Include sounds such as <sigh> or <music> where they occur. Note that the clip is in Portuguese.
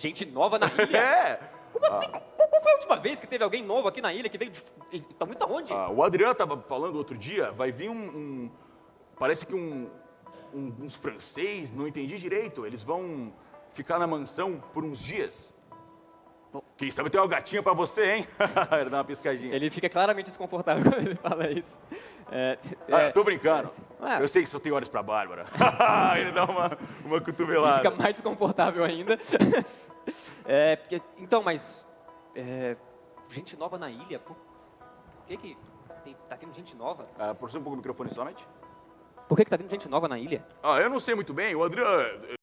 Gente nova na ilha? <laughs> É! Como assim? Qual, qual foi a última vez que teve alguém novo aqui na ilha que veio de... Ele Tá muito aonde? Ah, o Adriano tava falando outro dia, vai vir um. um- parece que um, um- uns francês, não entendi direito. Eles vão ficar na mansão por uns dias. Quem sabe tem uma gatinha pra você, hein? <laughs> Ele dá uma piscadinha. Ele fica claramente desconfortável <laughs> quando ele fala isso. É, Ah, é, tô brincando. Ah. Eu sei que só tem olhos pra Bárbara. Ele dá uma, uma ele cotovelada. fica mais desconfortável ainda. É, porque- então, mas... é, gente nova na ilha? Por, por que que tem- tá vindo gente nova? Ah, Aproxima um pouco o microfone somente. Por que que tá vindo gente nova na ilha? Ah, eu não sei muito bem. O Adriano.